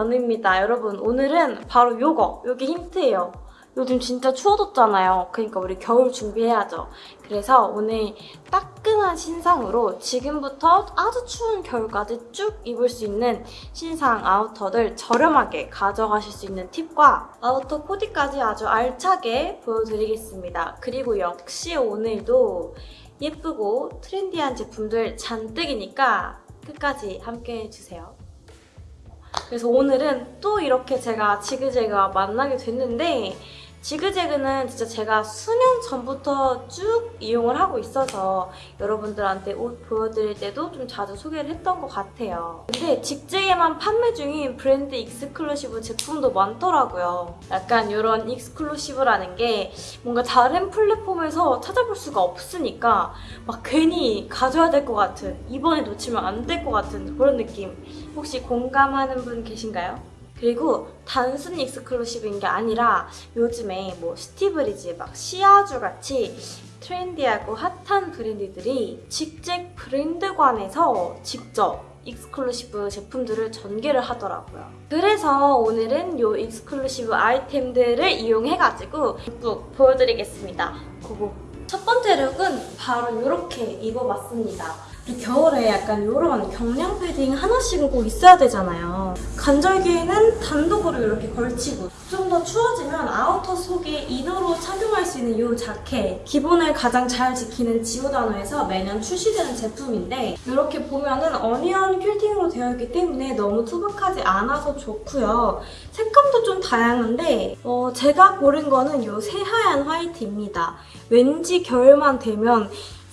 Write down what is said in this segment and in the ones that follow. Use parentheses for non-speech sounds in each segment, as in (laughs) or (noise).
연우입니다. 여러분 오늘은 바로 요거, 요게 힌트예요. 요즘 진짜 추워졌잖아요. 그러니까 우리 겨울 준비해야죠. 그래서 오늘 따끈한 신상으로 지금부터 아주 추운 겨울까지 쭉 입을 수 있는 신상 아우터들 저렴하게 가져가실 수 있는 팁과 아우터 코디까지 아주 알차게 보여드리겠습니다. 그리고 역시 오늘도 예쁘고 트렌디한 제품들 잔뜩이니까 끝까지 함께 해주세요. 그래서 오늘은 또 이렇게 제가 지그재그와 만나게 됐는데 지그재그는 진짜 제가 수년 전부터 쭉 이용을 하고 있어서 여러분들한테 옷 보여드릴 때도 좀 자주 소개를 했던 것 같아요. 근데 직잭에만 판매 중인 브랜드 exclusive 제품도 많더라고요. 약간 이런 exclusive라는 게 뭔가 다른 플랫폼에서 찾아볼 수가 없으니까 막 괜히 가져야 될 것 같은 이번에 놓치면 안 될 것 같은 그런 느낌 혹시 공감하는 분 계신가요? 그리고 단순 exclusive인 게 아니라 요즘에 뭐 시티브리즈, 막 시야쥬 같이 트렌디하고 핫한 브랜드들이 직접 브랜드관에서 직접 exclusive 제품들을 전개를 하더라고요. 그래서 오늘은 이 exclusive 아이템들을 이용해가지고 룩 보여드리겠습니다. Go go. 첫 번째 룩은 바로 이렇게 입어봤습니다. 겨울에 약간 이런 경량 패딩 하나씩은 꼭 있어야 되잖아요. 간절기에는 단독으로 이렇게 걸치고 좀 더 추워지면 아우터 속에 이너로 착용할 수 있는 이 자켓 기본을 가장 잘 지키는 지오다노에서 매년 출시되는 제품인데 이렇게 보면은 onion 퀼팅으로 되어 있기 때문에 너무 투박하지 않아서 좋고요. 색감도 좀 다양한데 어, 제가 고른 거는 이 새하얀 화이트입니다. 왠지 겨울만 되면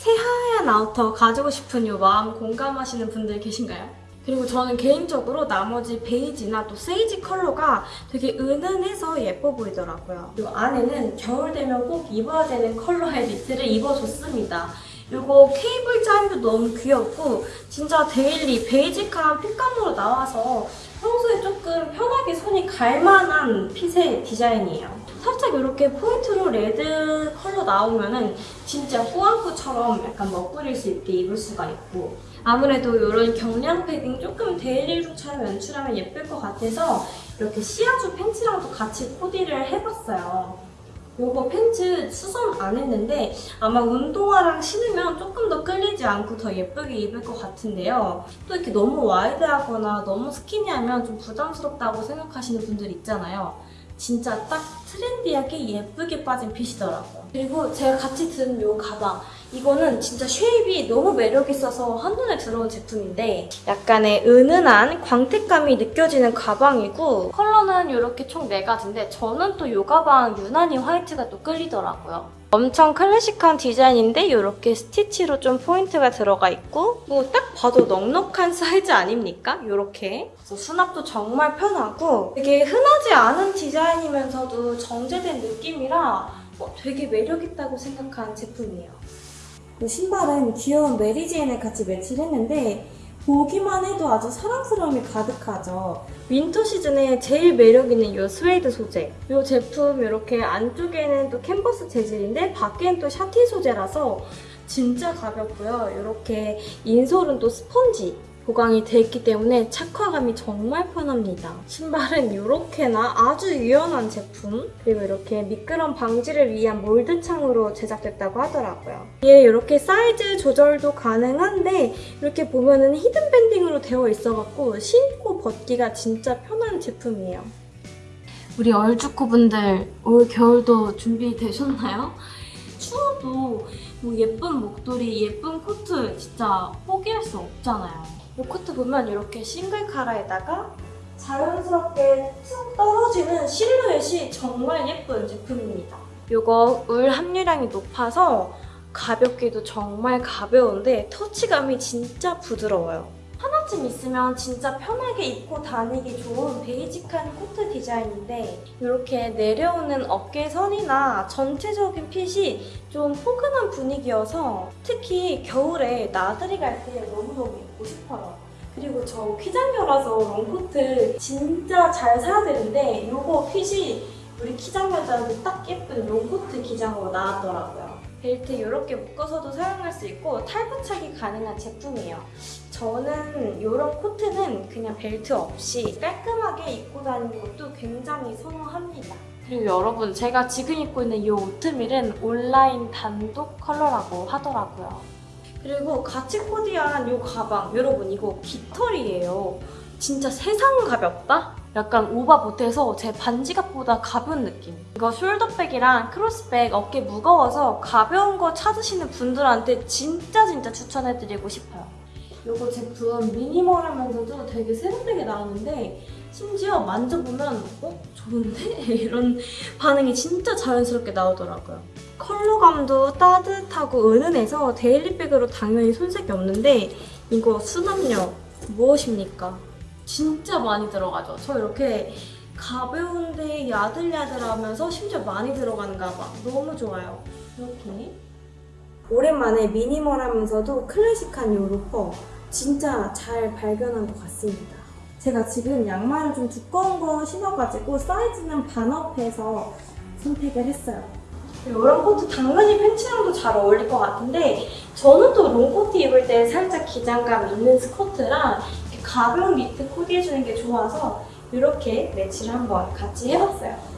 새하얀 아우터 가지고 싶은 이 마음 공감하시는 분들 계신가요? 그리고 저는 개인적으로 나머지 베이지나 또 세이지 컬러가 되게 은은해서 예뻐 보이더라고요. 이 안에는 겨울 되면 꼭 입어야 되는 컬러의 니트를 입어줬습니다. 이거 케이블 짜임도 너무 귀엽고 진짜 daily basic한 fit감으로 나와서 평소에 조금 편하게 손이 갈 만한 핏의 디자인이에요. 살짝 이렇게 포인트로 레드 컬러 나오면은 진짜 꾸안꾸처럼 약간 멋부릴 수 있게 입을 수가 있고 아무래도 이런 경량 패딩 조금 daily look처럼 연출하면 예쁠 것 같아서 이렇게 시아주 팬츠랑도 같이 코디를 해봤어요. 이거 팬츠 수선 안 했는데 아마 운동화랑 신으면 조금 더 끌리지 않고 더 예쁘게 입을 것 같은데요. 또 이렇게 너무 wide하거나 너무 skinny하면 좀 부담스럽다고 생각하시는 분들 있잖아요. 진짜 딱 trendy하게 예쁘게 빠진 fit이더라고요. 그리고 제가 같이 든 이 가방 이거는 진짜 shape이 너무 매력있어서 한눈에 들어온 제품인데 약간의 은은한 광택감이 느껴지는 가방이고 컬러는 이렇게 총 4가지인데 저는 또 이 가방 유난히 화이트가 또 끌리더라고요. 엄청 클래식한 디자인인데 이렇게 스티치로 좀 포인트가 들어가 있고 뭐 딱 봐도 넉넉한 사이즈 아닙니까? 이렇게 수납도 정말 편하고 되게 흔하지 않은 디자인이면서도 정제된 느낌이라 어, 되게 매력있다고 생각한 제품이에요. 신발은 귀여운 Mary Jane을 같이 매치를 했는데 보기만 해도 아주 사랑스러움이 가득하죠. winter 시즌에 제일 매력 있는 이 스웨이드 소재. 이 제품 이렇게 안쪽에는 또 캔버스 재질인데 밖에는 또 새틴 소재라서 진짜 가볍고요. 이렇게 insole은 또 스펀지. 보강이 돼 있기 때문에 착화감이 정말 편합니다. 신발은 이렇게나 아주 유연한 제품 그리고 이렇게 미끄럼 방지를 위한 mold창으로 제작됐다고 하더라고요. 얘 이렇게 사이즈 조절도 가능한데 이렇게 보면은 hidden banding으로 되어 있어갖고 신고 벗기가 진짜 편한 제품이에요. 우리 얼주코분들 올 겨울도 준비되셨나요? 추워도 뭐 예쁜 목도리, 예쁜 코트 진짜 포기할 수 없잖아요. 이 코트 보면 이렇게 싱글 카라에다가 자연스럽게 툭 떨어지는 실루엣이 정말 예쁜 제품입니다. 이거 울 함유량이 높아서 가볍기도 정말 가벼운데 터치감이 진짜 부드러워요. 하나쯤 있으면 진짜 편하게 입고 다니기 좋은 basic한 코트 디자인인데 이렇게 내려오는 어깨선이나 전체적인 fit이 좀 포근한 분위기여서 특히 겨울에 나들이 갈 때 너무너무 입고 싶어요. 그리고 저 키장녀라서 롱코트 진짜 잘 사야 되는데 이거 fit이 우리 키장녀들한테 딱 예쁜 롱코트 기장으로 나왔더라고요. 벨트 이렇게 묶어서도 사용할 수 있고 탈부착이 가능한 제품이에요. 저는 이런 코트는 그냥 벨트 없이 깔끔하게 입고 다니는 것도 굉장히 선호합니다. 그리고 여러분 제가 지금 입고 있는 이 오트밀은 온라인 단독 컬러라고 하더라고요. 그리고 같이 코디한 이 가방 여러분 이거 깃털이에요. 진짜 세상 가볍다? 약간 오바 보태서 제 반지갑보다 가벼운 느낌. 이거 숄더백이랑 크로스백 어깨 무거워서 가벼운 거 찾으시는 분들한테 진짜 진짜 추천해드리고 싶어요. 이거 제품 minimal하면서도 되게 세련되게 나오는데 심지어 만져보면 어? 좋은데? (laughs) 이런 반응이 진짜 자연스럽게 나오더라고요. 컬러감도 따뜻하고 은은해서 daily bag으로 당연히 손색이 없는데 이거 수납력 무엇입니까? 진짜 많이 들어가죠. 저 이렇게 가벼운데 야들야들하면서 심지어 많이 들어가는 가방 너무 좋아요. 이렇게 오랜만에 미니멀하면서도 클래식한 이 로퍼 진짜 잘 발견한 것 같습니다. 제가 지금 양말을 좀 두꺼운 거 신어가지고 사이즈는 반업해서 선택을 했어요. 이런 코트 당연히 팬츠랑도 잘 어울릴 것 같은데 저는 또 롱코트 입을 때 살짝 기장감 있는 스커트랑 가벼운 니트 코디해주는 게 좋아서 이렇게 매치를 한번 같이 해봤어요.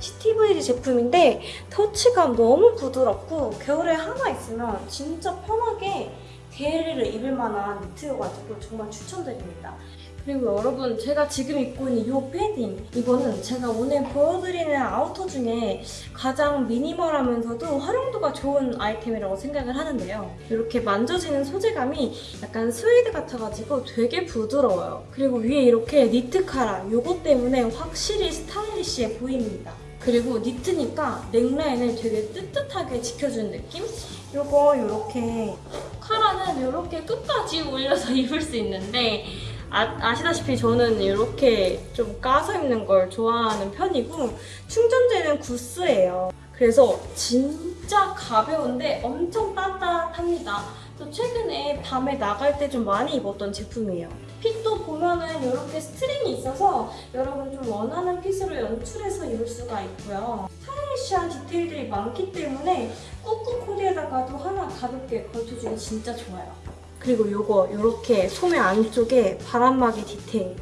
시티브리지 제품인데 터치감 너무 부드럽고 겨울에 하나 있으면 진짜 편하게 daily로 입을 만한 니트여가지고 정말 추천드립니다. 그리고 여러분 제가 지금 입고 있는 이 패딩 이거는 제가 오늘 보여드리는 outer 중에 가장 미니멀하면서도 활용도가 좋은 아이템이라고 생각을 하는데요. 이렇게 만져지는 소재감이 약간 스웨이드 같아가지고 되게 부드러워요. 그리고 위에 이렇게 니트 카라 이거 때문에 확실히 스타일리시해 보입니다. 그리고 니트니까 넥라인을 되게 뜨뜻하게 지켜주는 느낌? 이거 이렇게 카라는 이렇게 끝까지 올려서 (laughs) 입을 수 있는데 아, 시다시피 저는 이렇게 좀 까서 입는 걸 좋아하는 편이고 충전재는 goose예요. 그래서 진짜 가벼운데 엄청 따뜻합니다. 또 최근에 밤에 나갈 때 좀 많이 입었던 제품이에요. fit도 보면은 이렇게 string이 있어서 여러분 좀 원하는 fit으로 연출해서 입을 수가 있고요. stylish한 detail들이 많기 때문에 꾸꾸 코디에다가도 하나 가볍게 걸쳐주기 진짜 좋아요. 그리고 이거 이렇게 소매 안쪽에 바람막이 디테일.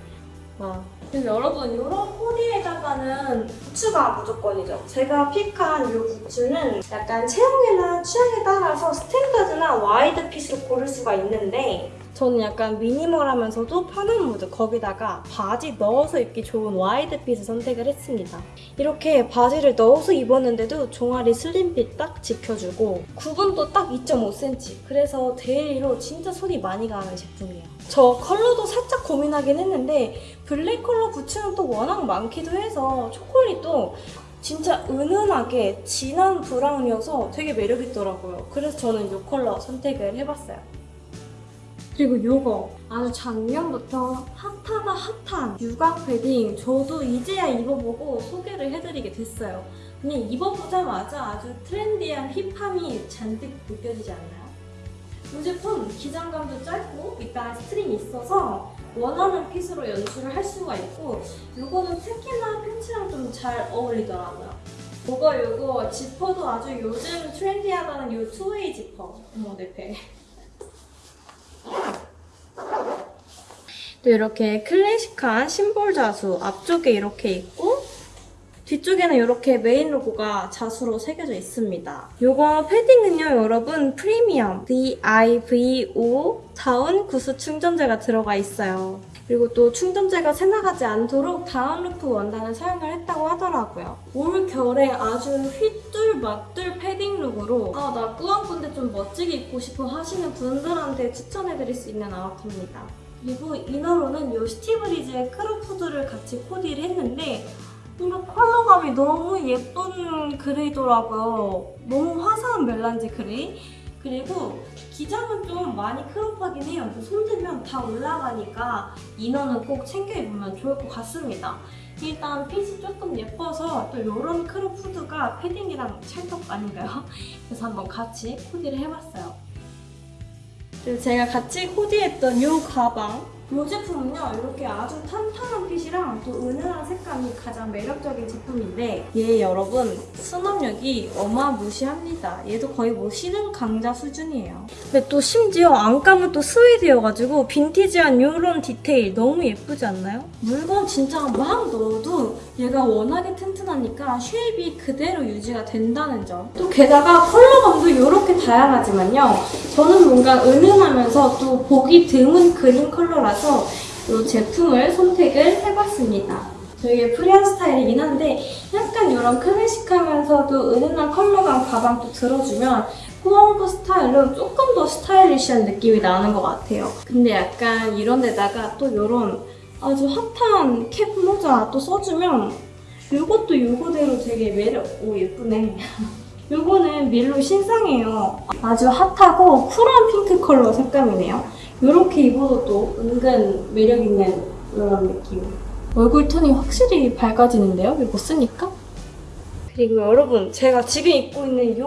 와. 그리고 여러분 이런 코디에다가는 부츠가 무조건이죠. 제가 pick한 이 부츠는 약간 체형이나 취향에 따라서 standard나 wide fit으로 고를 수가 있는데 저는 약간 minimal하면서도 편한 무드 거기다가 바지 넣어서 입기 좋은 wide fit을 선택을 했습니다. 이렇게 바지를 넣어서 입었는데도 종아리 slim fit 딱 지켜주고 굽은 또 딱 2.5cm 그래서 daily로 진짜 손이 많이 가는 제품이에요. 저 컬러도 살짝 고민하긴 했는데 블랙 컬러 부츠는 또 워낙 많기도 해서 초콜릿도 진짜 은은하게 진한 브라운이어서 되게 매력있더라고요. 그래서 저는 이 컬러 선택을 해봤어요. 그리고 이거 아주 작년부터 hot하다 hot한 육아 패딩 저도 이제야 입어보고 소개를 해드리게 됐어요. 그냥 입어보자마자 아주 trendy한 hip함이 잔뜩 느껴지지 않나요? 이 제품 기장감도 짧고 밑단 string이 있어서 원하는 fit으로 연출을 할 수가 있고 이거는 특히나 팬츠랑 좀 잘 어울리더라고요. 이거 이거 지퍼도 아주 요즘 트렌디하다는 이 two-way 지퍼. 어머 내 배. 또 이렇게 클래식한 심볼 자수 앞쪽에 이렇게 있고 뒤쪽에는 이렇게 메인 로고가 자수로 새겨져 있습니다. 이거 패딩은요 여러분 프리미엄 DIVO 다운 구스 충전재가 들어가 있어요. 그리고 또 충전재가 새나가지 않도록 downproof 원단을 사용을 했다고 하더라고요. 올 겨울에 아주 휘뚤마뚤 패딩 look으로 아 나 꾸안꾼데 좀 멋지게 입고 싶어 하시는 분들한테 추천해드릴 수 있는 outer입니다. 그리고 inner로는 이 스티브리즈의 crop 후드를 같이 코디를 했는데 뭔가 컬러감이 너무 예쁜 gray더라고요. 너무 화사한 melange gray. 그리고 기장은 좀 많이 crop하긴 해요. 손대면 다 올라가니까 이너는 꼭 챙겨 입으면 좋을 것 같습니다. 일단 fit이 조금 예뻐서 또 이런 crop 후드가 패딩이랑 찰떡 아닌가요? (laughs) 그래서 한번 같이 코디를 해봤어요. 그리고 제가 같이 코디했던 이 가방 이 제품은요 이렇게 아주 탄탄한 fit이랑 또 은은한 색감이 가장 매력적인 제품인데 얘 여러분 수납력이 어마무시합니다 얘도 거의 뭐 신흥 강자 수준이에요 근데 또 심지어 안감은 또 스웨이드여가지고 빈티지한 이런 디테일 너무 예쁘지 않나요? 물건 진짜 막 넣어도 얘가 워낙에 튼튼하니까 shape이 그대로 유지가 된다는 점. 또 게다가 컬러감도 이렇게 다양하지만요. 저는 뭔가 은은하면서 또 보기 드문 green 컬러라서 이 제품을 선택을 해봤습니다. 되게 free한 스타일이긴 한데 약간 이런 클래식하면서도 은은한 컬러감 가방도 들어주면 꾸안꾸 스타일로 조금 더 스타일리시한 느낌이 나는 것 같아요. 근데 약간 이런 데다가 또 이런 아주 핫한 캡 모자 또 써주면 이것도 이거대로 되게 매력, 오 예쁘네. (laughs) 요거는 밀로 신상이에요. 아주 핫하고 쿨한 핑크 컬러 색감이네요. 이렇게 입어도 또 은근 매력 있는 이런 느낌. 얼굴 톤이 확실히 밝아지는데요? 이거 쓰니까? 그리고 여러분, 제가 지금 입고 있는 이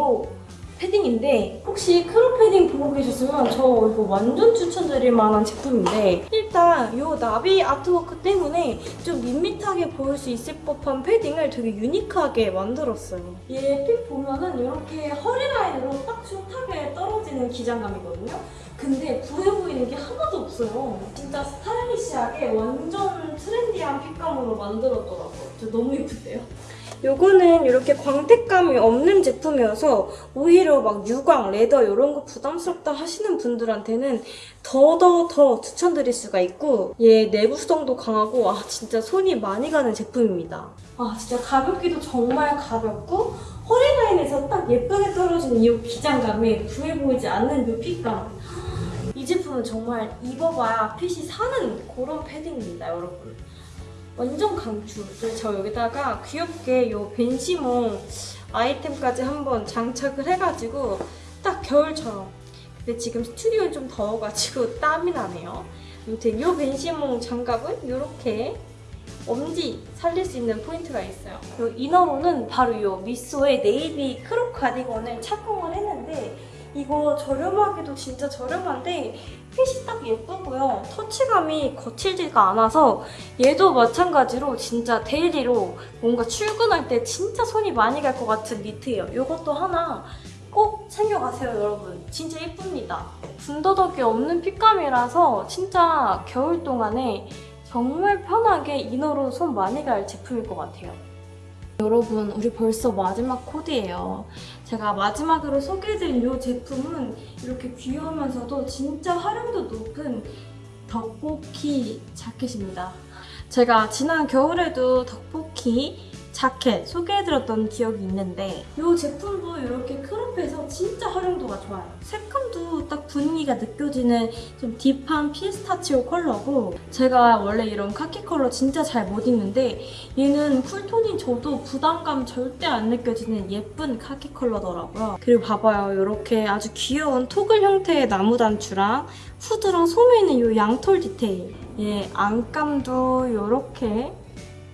패딩인데 혹시 crop 패딩 보고 계셨으면 저 이거 완전 추천드릴 만한 제품인데 일단 이 나비 artwork 때문에 좀 밋밋하게 보일 수 있을 법한 패딩을 되게 유니크하게 만들었어요. 얘 fit 보면은 이렇게 허리 라인으로 딱 숏하게 떨어지는 기장감이거든요. 근데 부해 보이는 게 하나도 없어요. 진짜 스타일리시하게 완전 트렌디한 fit감으로 만들었더라고요. 저 너무 예쁜데요? 요거는 이렇게 광택감이 없는 제품이어서 오히려 막 유광, leather 이런 거 부담스럽다 하시는 분들한테는 더더더 더 추천드릴 수가 있고 얘 내구성도 강하고 아 진짜 손이 많이 가는 제품입니다. 아 진짜 가볍기도 정말 가볍고 허리 라인에서 딱 예쁘게 떨어지는 이 기장감에 부해 보이지 않는 이 핏감 이 제품은 정말 입어봐야 핏이 사는 그런 패딩입니다 여러분. 완전 강추. 저 여기다가 귀엽게 이 벤시몽 아이템까지 한번 장착을 해가지고 딱 겨울처럼. 근데 지금 스튜디오는 좀 더워가지고 (laughs) 땀이 나네요. 아무튼 이 벤시몽 장갑은 이렇게 엄지 살릴 수 있는 포인트가 있어요. 이 inner로는 바로 이 미소의 navy crop 가디건을 착용을 했는데 이거 저렴하기도 진짜 저렴한데 핏이 딱 예쁘고요. 터치감이 거칠지가 않아서 얘도 마찬가지로 진짜 daily로 뭔가 출근할 때 진짜 손이 많이 갈 것 같은 니트예요. 이것도 하나 꼭 챙겨가세요, 여러분. 진짜 예쁩니다. 군더더기 없는 핏감이라서 진짜 겨울 동안에 정말 편하게 이너로 손 많이 갈 제품일 것 같아요. 여러분, 우리 벌써 마지막 코디예요. 제가 마지막으로 소개해드린 이 제품은 이렇게 귀여우면서도 진짜 활용도 높은 덕보키 자켓입니다. 제가 지난 겨울에도 덕보키 자켓 소개해드렸던 기억이 있는데 이 제품도 이렇게 크롭해서 진짜 활용도가 좋아요. 색감도 딱 분위기가 느껴지는 좀 deep한 피스타치오 컬러고 제가 원래 이런 카키 컬러 진짜 잘 못 입는데 얘는 cool tone인 저도 부담감 절대 안 느껴지는 예쁜 카키 컬러더라고요. 그리고 봐봐요. 이렇게 아주 귀여운 toggle 형태의 나무 단추랑 후드랑 소매 있는 이 양털 디테일 얘 안감도 이렇게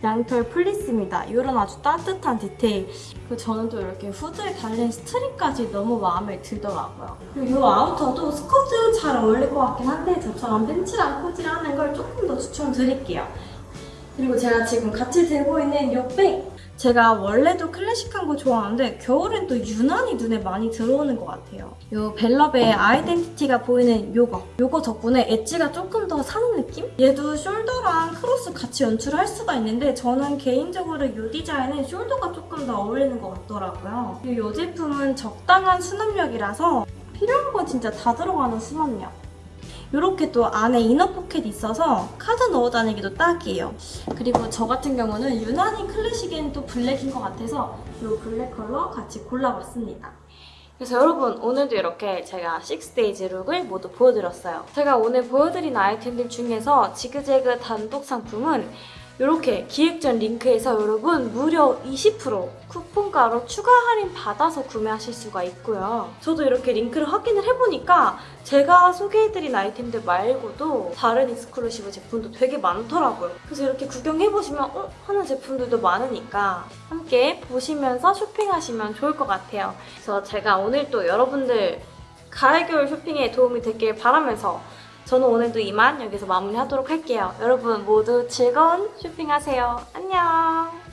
양털 fleece입니다. 이런 아주 따뜻한 디테일. 그리고 저는 또 이렇게 후드에 달린 string까지 너무 마음에 들더라고요. 그리고 이 아우터도 스커트 잘 어울릴 것 같긴 한데 저처럼 팬츠랑 코디를 하는 걸 조금 더 추천드릴게요. 그리고 제가 지금 같이 들고 있는 이 백! 제가 원래도 클래식한 거 좋아하는데 겨울엔 또 유난히 눈에 많이 들어오는 것 같아요. 이 벨럽의 아이덴티티가 보이는 요거. 요거 덕분에 엣지가 조금 더 사는 느낌? 얘도 shoulder랑 크로스 같이 연출을 할 수가 있는데 저는 개인적으로 이 디자인은 shoulder가 조금 더 어울리는 것 같더라고요. 이 제품은 적당한 수납력이라서 필요한 건 진짜 다 들어가는 수납력. 이렇게 또 안에 inner 포켓이 있어서 카드 넣어 다니기도 딱이에요. 그리고 저 같은 경우는 유난히 클래식엔 또 black인 것 같아서 이 black 컬러 같이 골라봤습니다. 그래서 여러분 오늘도 이렇게 제가 6 days look을 모두 보여드렸어요. 제가 오늘 보여드린 아이템들 중에서 지그재그 단독 상품은 이렇게 기획전 링크에서 여러분 무려 20% 쿠폰가로 추가 할인 받아서 구매하실 수가 있고요. 저도 이렇게 링크를 확인을 해보니까 제가 소개해드린 아이템들 말고도 다른 exclusive 제품도 되게 많더라고요. 그래서 이렇게 구경해보시면 어? 하는 제품들도 많으니까 함께 보시면서 쇼핑하시면 좋을 것 같아요. 그래서 제가 오늘 또 여러분들 가을 겨울 쇼핑에 도움이 됐길 바라면서 저는 오늘도 이만 여기서 마무리하도록 할게요. 여러분 모두 즐거운 쇼핑하세요. 안녕!